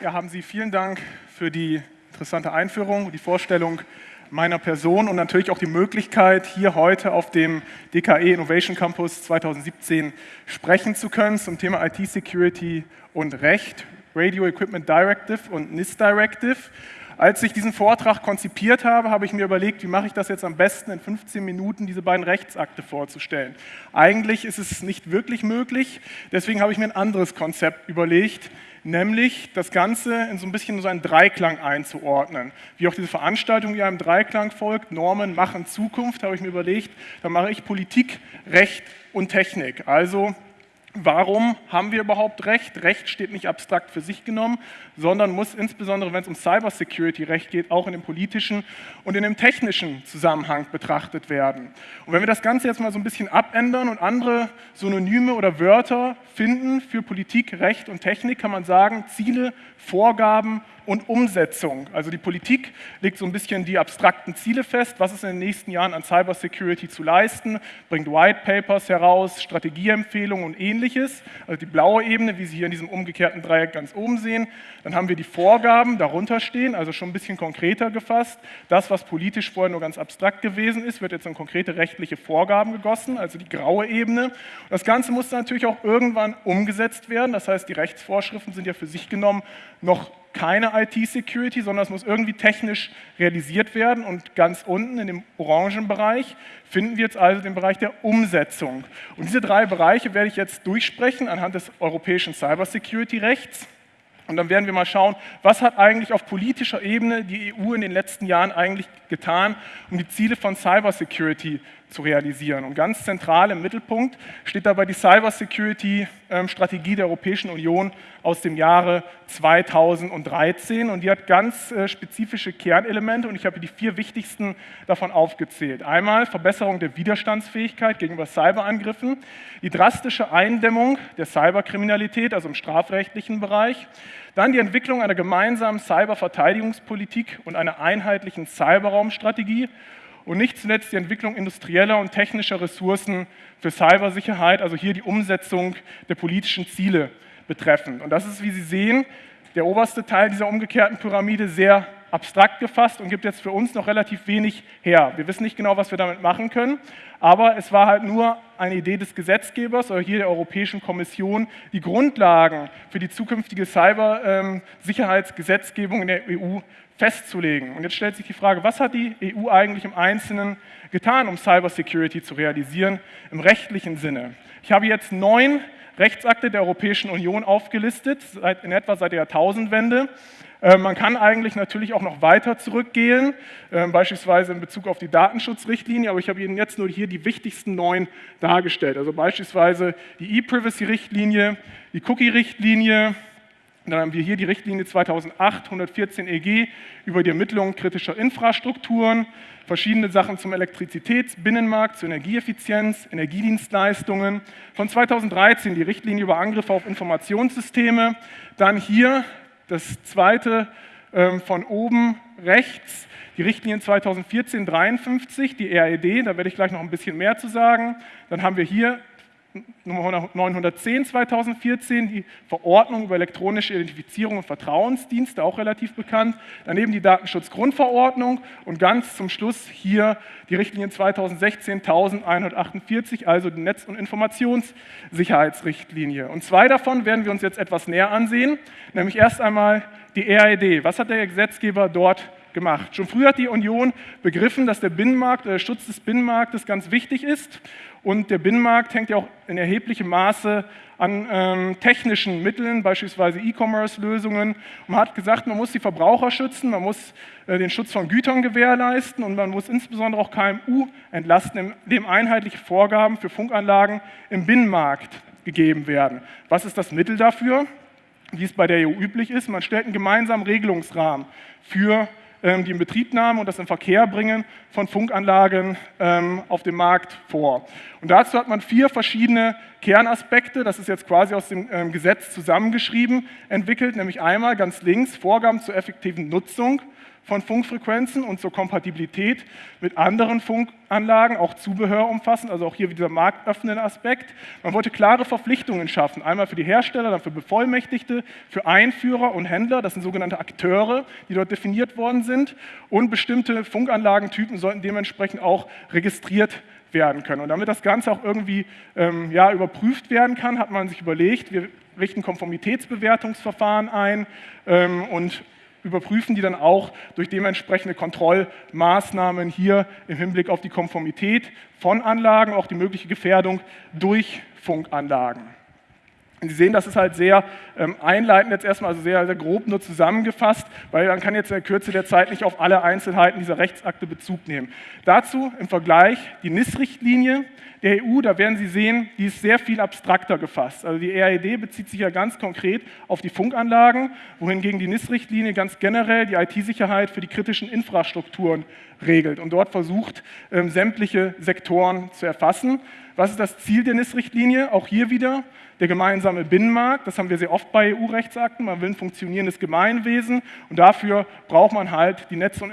Ja, haben Sie vielen Dank für die interessante Einführung, die Vorstellung meiner Person und natürlich auch die Möglichkeit, hier heute auf dem DKE Innovation Campus 2017 sprechen zu können zum Thema IT-Security und Recht, Radio Equipment Directive und NIST Directive. Als ich diesen Vortrag konzipiert habe, habe ich mir überlegt, wie mache ich das jetzt am besten in 15 Minuten, diese beiden Rechtsakte vorzustellen. Eigentlich ist es nicht wirklich möglich, deswegen habe ich mir ein anderes Konzept überlegt, nämlich das Ganze in so ein bisschen so einen Dreiklang einzuordnen. Wie auch diese Veranstaltung ja im Dreiklang folgt, Normen machen Zukunft, habe ich mir überlegt, da mache ich Politik, Recht und Technik. Also Warum haben wir überhaupt Recht? Recht steht nicht abstrakt für sich genommen, sondern muss insbesondere, wenn es um Cybersecurity-Recht geht, auch in dem politischen und in dem technischen Zusammenhang betrachtet werden. Und wenn wir das Ganze jetzt mal so ein bisschen abändern und andere Synonyme oder Wörter finden für Politik, Recht und Technik, kann man sagen, Ziele, Vorgaben und Umsetzung. Also die Politik legt so ein bisschen die abstrakten Ziele fest, was ist in den nächsten Jahren an Cybersecurity zu leisten, bringt White Papers heraus, Strategieempfehlungen und ähnliches. Also die blaue Ebene, wie Sie hier in diesem umgekehrten Dreieck ganz oben sehen. Dann haben wir die Vorgaben darunter stehen, also schon ein bisschen konkreter gefasst. Das, was politisch vorher nur ganz abstrakt gewesen ist, wird jetzt in konkrete rechtliche Vorgaben gegossen, also die graue Ebene. Das Ganze muss natürlich auch irgendwann umgesetzt werden. Das heißt, die Rechtsvorschriften sind ja für sich genommen noch keine IT-Security, sondern es muss irgendwie technisch realisiert werden. Und ganz unten in dem orangen Bereich finden wir jetzt also den Bereich der Umsetzung. Und diese drei Bereiche werde ich jetzt durchsprechen anhand des europäischen Cybersecurity-Rechts. Und dann werden wir mal schauen, was hat eigentlich auf politischer Ebene die EU in den letzten Jahren eigentlich getan, um die Ziele von Cybersecurity zu realisieren. Und ganz zentral im Mittelpunkt steht dabei die Cybersecurity-Strategie der Europäischen Union aus dem Jahre 2013. Und die hat ganz äh, spezifische Kernelemente und ich habe die vier wichtigsten davon aufgezählt. Einmal Verbesserung der Widerstandsfähigkeit gegenüber Cyberangriffen, die drastische Eindämmung der Cyberkriminalität, also im strafrechtlichen Bereich, dann die Entwicklung einer gemeinsamen Cyberverteidigungspolitik und einer einheitlichen Cyberraumstrategie und nicht zuletzt die Entwicklung industrieller und technischer Ressourcen für Cybersicherheit, also hier die Umsetzung der politischen Ziele betreffend. Und das ist, wie Sie sehen, der oberste Teil dieser umgekehrten Pyramide sehr abstrakt gefasst und gibt jetzt für uns noch relativ wenig her. Wir wissen nicht genau, was wir damit machen können, aber es war halt nur eine Idee des Gesetzgebers oder hier der Europäischen Kommission, die Grundlagen für die zukünftige Cybersicherheitsgesetzgebung in der EU festzulegen. Und jetzt stellt sich die Frage, was hat die EU eigentlich im Einzelnen getan, um Cybersecurity zu realisieren im rechtlichen Sinne? Ich habe jetzt neun Rechtsakte der Europäischen Union aufgelistet, in etwa seit der Jahrtausendwende. Äh, man kann eigentlich natürlich auch noch weiter zurückgehen, äh, beispielsweise in Bezug auf die Datenschutzrichtlinie, aber ich habe Ihnen jetzt nur hier die wichtigsten neun dargestellt. Also beispielsweise die E-Privacy-Richtlinie, die Cookie-Richtlinie, dann haben wir hier die Richtlinie 2008-114 EG über die Ermittlung kritischer Infrastrukturen, verschiedene Sachen zum Elektrizitätsbinnenmarkt, zur Energieeffizienz, Energiedienstleistungen. Von 2013 die Richtlinie über Angriffe auf Informationssysteme. Dann hier das zweite ähm, von oben rechts, die Richtlinie 2014-53, die RED, da werde ich gleich noch ein bisschen mehr zu sagen. Dann haben wir hier Nummer 910 2014, die Verordnung über elektronische Identifizierung und Vertrauensdienste, auch relativ bekannt. Daneben die Datenschutzgrundverordnung und ganz zum Schluss hier die Richtlinie 2016-1148, also die Netz- und Informationssicherheitsrichtlinie. Und zwei davon werden wir uns jetzt etwas näher ansehen, nämlich erst einmal die RED. Was hat der Gesetzgeber dort gemacht? Schon früh hat die Union begriffen, dass der Binnenmarkt, der Schutz des Binnenmarktes ganz wichtig ist und der Binnenmarkt hängt ja auch in erheblichem Maße an ähm, technischen Mitteln, beispielsweise E-Commerce-Lösungen. Man hat gesagt, man muss die Verbraucher schützen, man muss äh, den Schutz von Gütern gewährleisten und man muss insbesondere auch KMU entlasten, indem einheitliche Vorgaben für Funkanlagen im Binnenmarkt gegeben werden. Was ist das Mittel dafür? Wie es bei der EU üblich ist, man stellt einen gemeinsamen Regelungsrahmen für die Inbetriebnahme und das Inverkehrbringen von Funkanlagen ähm, auf dem Markt vor. Und dazu hat man vier verschiedene Kernaspekte, das ist jetzt quasi aus dem ähm, Gesetz zusammengeschrieben, entwickelt, nämlich einmal ganz links Vorgaben zur effektiven Nutzung von Funkfrequenzen und zur Kompatibilität mit anderen Funkanlagen, auch Zubehör umfassen, also auch hier wieder marktöffnende Aspekt. Man wollte klare Verpflichtungen schaffen, einmal für die Hersteller, dann für Bevollmächtigte, für Einführer und Händler, das sind sogenannte Akteure, die dort definiert worden sind und bestimmte Funkanlagentypen sollten dementsprechend auch registriert werden können. Und damit das Ganze auch irgendwie ähm, ja, überprüft werden kann, hat man sich überlegt, wir richten Konformitätsbewertungsverfahren ein ähm, und überprüfen die dann auch durch dementsprechende Kontrollmaßnahmen hier im Hinblick auf die Konformität von Anlagen, auch die mögliche Gefährdung durch Funkanlagen. Sie sehen, das ist halt sehr ähm, einleitend jetzt erstmal, also sehr, sehr grob nur zusammengefasst, weil man kann jetzt in der Kürze der Zeit nicht auf alle Einzelheiten dieser Rechtsakte Bezug nehmen. Dazu im Vergleich die NIS-Richtlinie der EU, da werden Sie sehen, die ist sehr viel abstrakter gefasst. Also die RED bezieht sich ja ganz konkret auf die Funkanlagen, wohingegen die NIS-Richtlinie ganz generell die IT-Sicherheit für die kritischen Infrastrukturen regelt und dort versucht, ähm, sämtliche Sektoren zu erfassen. Was ist das Ziel der NIS-Richtlinie? Auch hier wieder der gemeinsame Binnenmarkt. Das haben wir sehr oft bei EU-Rechtsakten. Man will ein funktionierendes Gemeinwesen und dafür braucht man halt die Netz- und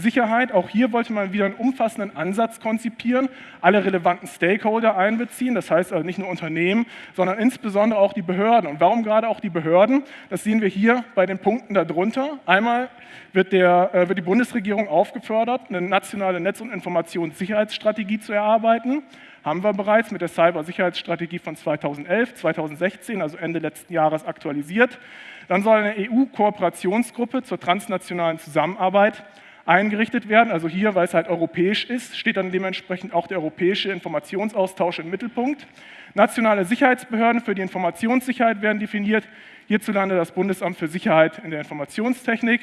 Informationssicherheit. Auch hier wollte man wieder einen umfassenden Ansatz konzipieren, alle relevanten Stakeholder einbeziehen, das heißt also nicht nur Unternehmen, sondern insbesondere auch die Behörden. Und warum gerade auch die Behörden? Das sehen wir hier bei den Punkten darunter. Einmal wird, der, äh, wird die Bundesregierung aufgefordert, eine nationale Netz- und Informationssicherheitsstrategie zu erarbeiten haben wir bereits mit der Cybersicherheitsstrategie von 2011, 2016, also Ende letzten Jahres aktualisiert. Dann soll eine EU-Kooperationsgruppe zur transnationalen Zusammenarbeit eingerichtet werden. Also hier, weil es halt europäisch ist, steht dann dementsprechend auch der europäische Informationsaustausch im Mittelpunkt. Nationale Sicherheitsbehörden für die Informationssicherheit werden definiert. Hierzulande das Bundesamt für Sicherheit in der Informationstechnik.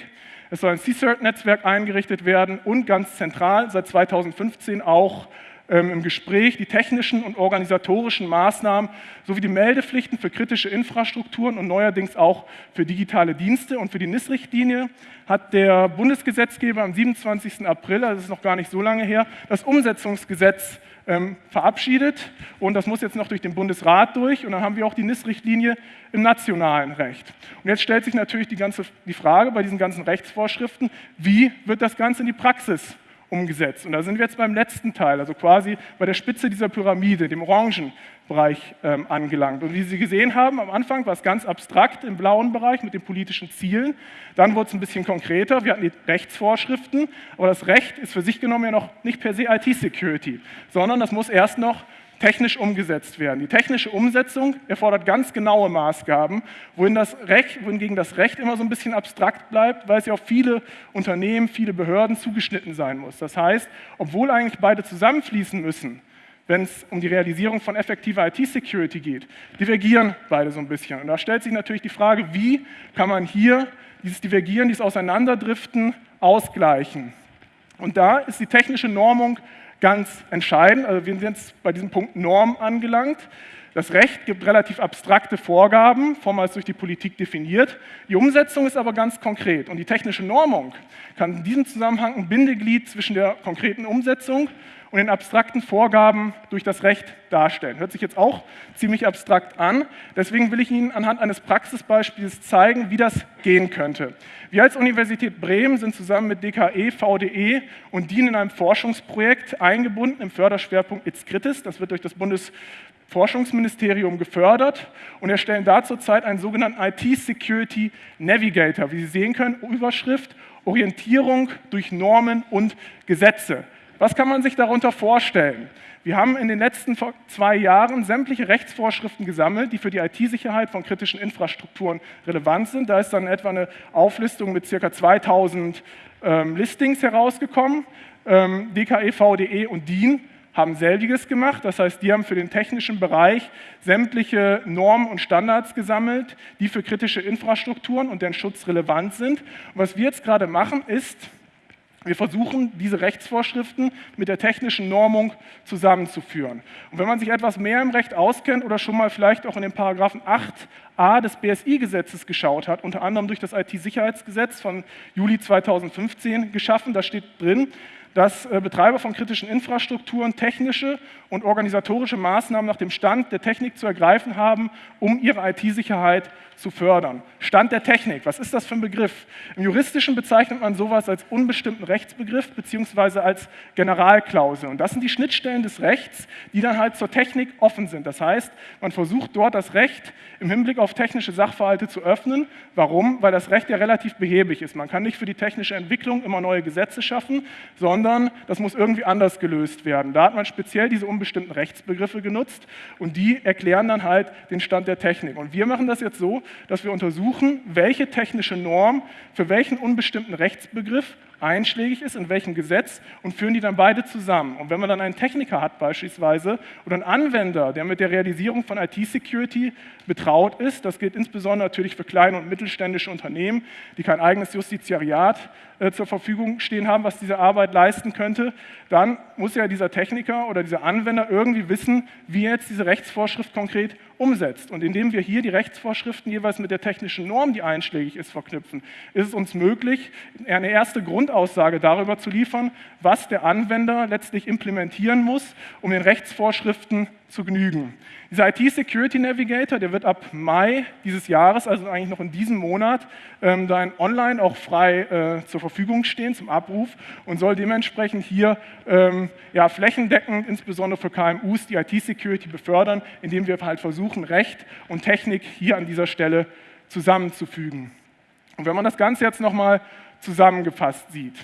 Es soll ein CSIRT-Netzwerk eingerichtet werden und ganz zentral seit 2015 auch im Gespräch die technischen und organisatorischen Maßnahmen sowie die Meldepflichten für kritische Infrastrukturen und neuerdings auch für digitale Dienste. Und für die NIS-Richtlinie hat der Bundesgesetzgeber am 27. April, also das ist noch gar nicht so lange her, das Umsetzungsgesetz ähm, verabschiedet und das muss jetzt noch durch den Bundesrat durch und dann haben wir auch die NIS-Richtlinie im nationalen Recht. Und jetzt stellt sich natürlich die, ganze, die Frage bei diesen ganzen Rechtsvorschriften, wie wird das Ganze in die Praxis umgesetzt. Und da sind wir jetzt beim letzten Teil, also quasi bei der Spitze dieser Pyramide, dem orangen Bereich ähm, angelangt. Und wie Sie gesehen haben, am Anfang war es ganz abstrakt im blauen Bereich mit den politischen Zielen. Dann wurde es ein bisschen konkreter. Wir hatten die Rechtsvorschriften, aber das Recht ist für sich genommen ja noch nicht per se IT-Security, sondern das muss erst noch technisch umgesetzt werden. Die technische Umsetzung erfordert ganz genaue Maßgaben, wohin das Recht, wohingegen das Recht immer so ein bisschen abstrakt bleibt, weil es ja auf viele Unternehmen, viele Behörden zugeschnitten sein muss. Das heißt, obwohl eigentlich beide zusammenfließen müssen, wenn es um die Realisierung von effektiver IT-Security geht, divergieren beide so ein bisschen. Und da stellt sich natürlich die Frage, wie kann man hier dieses Divergieren, dieses Auseinanderdriften ausgleichen? Und da ist die technische Normung ganz entscheidend. Also wir sind jetzt bei diesem Punkt Norm angelangt. Das Recht gibt relativ abstrakte Vorgaben, vormals durch die Politik definiert. Die Umsetzung ist aber ganz konkret. Und die technische Normung kann in diesem Zusammenhang ein Bindeglied zwischen der konkreten Umsetzung und den abstrakten Vorgaben durch das Recht darstellen. Hört sich jetzt auch ziemlich abstrakt an. Deswegen will ich Ihnen anhand eines Praxisbeispiels zeigen, wie das gehen könnte. Wir als Universität Bremen sind zusammen mit DKE, VDE und DIN in einem Forschungsprojekt eingebunden im Förderschwerpunkt ITS-Kritis. Das wird durch das Bundesforschungsministerium gefördert und erstellen da zurzeit einen sogenannten IT-Security Navigator. Wie Sie sehen können, Überschrift Orientierung durch Normen und Gesetze. Was kann man sich darunter vorstellen? Wir haben in den letzten zwei Jahren sämtliche Rechtsvorschriften gesammelt, die für die IT-Sicherheit von kritischen Infrastrukturen relevant sind. Da ist dann etwa eine Auflistung mit ca. 2000 ähm, Listings herausgekommen. Ähm, DKE, VDE und DIN haben selbiges gemacht. Das heißt, die haben für den technischen Bereich sämtliche Normen und Standards gesammelt, die für kritische Infrastrukturen und deren Schutz relevant sind. Und was wir jetzt gerade machen, ist, wir versuchen, diese Rechtsvorschriften mit der technischen Normung zusammenzuführen. Und wenn man sich etwas mehr im Recht auskennt oder schon mal vielleicht auch in den Paragraphen 8a des BSI-Gesetzes geschaut hat, unter anderem durch das IT-Sicherheitsgesetz von Juli 2015 geschaffen, da steht drin, dass äh, Betreiber von kritischen Infrastrukturen technische und organisatorische Maßnahmen nach dem Stand der Technik zu ergreifen haben, um ihre IT-Sicherheit zu fördern. Stand der Technik, was ist das für ein Begriff? Im Juristischen bezeichnet man sowas als unbestimmten Rechtsbegriff beziehungsweise als Generalklausel. Und das sind die Schnittstellen des Rechts, die dann halt zur Technik offen sind. Das heißt, man versucht dort das Recht im Hinblick auf technische Sachverhalte zu öffnen. Warum? Weil das Recht ja relativ behäbig ist. Man kann nicht für die technische Entwicklung immer neue Gesetze schaffen, sondern das muss irgendwie anders gelöst werden. Da hat man speziell diese unbestimmten Rechtsbegriffe genutzt und die erklären dann halt den Stand der Technik. Und wir machen das jetzt so, dass wir untersuchen, welche technische Norm für welchen unbestimmten Rechtsbegriff einschlägig ist, in welchem Gesetz und führen die dann beide zusammen. Und wenn man dann einen Techniker hat beispielsweise oder einen Anwender, der mit der Realisierung von IT-Security betraut ist, das gilt insbesondere natürlich für kleine und mittelständische Unternehmen, die kein eigenes Justiziariat äh, zur Verfügung stehen haben, was diese Arbeit leisten könnte, dann muss ja dieser Techniker oder dieser Anwender irgendwie wissen, wie jetzt diese Rechtsvorschrift konkret umsetzt. Und indem wir hier die Rechtsvorschriften jeweils mit der technischen Norm, die einschlägig ist, verknüpfen, ist es uns möglich, eine erste Grundaussage darüber zu liefern, was der Anwender letztlich implementieren muss, um den Rechtsvorschriften zu genügen. Dieser IT-Security Navigator, der wird ab Mai dieses Jahres, also eigentlich noch in diesem Monat, ähm, dann online auch frei äh, zur Verfügung stehen zum Abruf und soll dementsprechend hier ähm, ja, flächendeckend, insbesondere für KMUs, die IT-Security befördern, indem wir halt versuchen, Recht und Technik hier an dieser Stelle zusammenzufügen. Und wenn man das Ganze jetzt nochmal zusammengefasst sieht,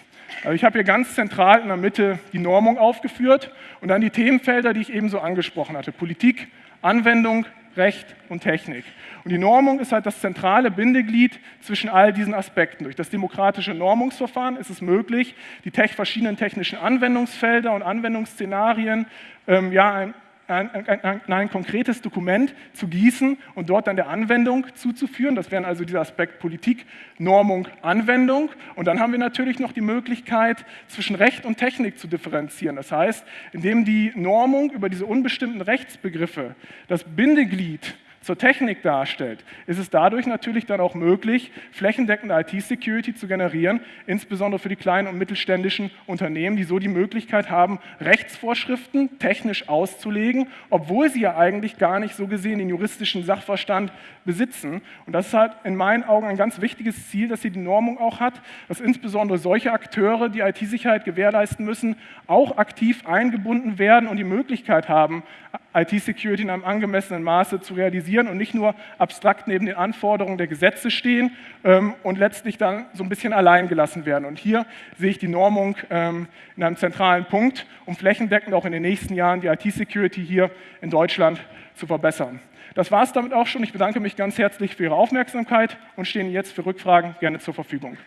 ich habe hier ganz zentral in der Mitte die Normung aufgeführt und dann die Themenfelder, die ich eben so angesprochen hatte. Politik, Anwendung, Recht und Technik. Und die Normung ist halt das zentrale Bindeglied zwischen all diesen Aspekten. Durch das demokratische Normungsverfahren ist es möglich, die verschiedenen technischen Anwendungsfelder und Anwendungsszenarien ähm, ja, ein, ein, ein, konkretes Dokument zu gießen und dort dann der Anwendung zuzuführen. Das wären also dieser Aspekt Politik, Normung, Anwendung. Und dann haben wir natürlich noch die Möglichkeit, zwischen Recht und Technik zu differenzieren. Das heißt, indem die Normung über diese unbestimmten Rechtsbegriffe das Bindeglied zur Technik darstellt, ist es dadurch natürlich dann auch möglich, flächendeckende IT-Security zu generieren, insbesondere für die kleinen und mittelständischen Unternehmen, die so die Möglichkeit haben, Rechtsvorschriften technisch auszulegen, obwohl sie ja eigentlich gar nicht so gesehen den juristischen Sachverstand besitzen. Und das ist halt in meinen Augen ein ganz wichtiges Ziel, dass sie die Normung auch hat, dass insbesondere solche Akteure, die IT-Sicherheit gewährleisten müssen, auch aktiv eingebunden werden und die Möglichkeit haben, IT-Security in einem angemessenen Maße zu realisieren und nicht nur abstrakt neben den Anforderungen der Gesetze stehen ähm, und letztlich dann so ein bisschen allein gelassen werden. Und hier sehe ich die Normung ähm, in einem zentralen Punkt, um flächendeckend auch in den nächsten Jahren die IT-Security hier in Deutschland zu verbessern. Das war es damit auch schon. Ich bedanke mich ganz herzlich für Ihre Aufmerksamkeit und stehe Ihnen jetzt für Rückfragen gerne zur Verfügung.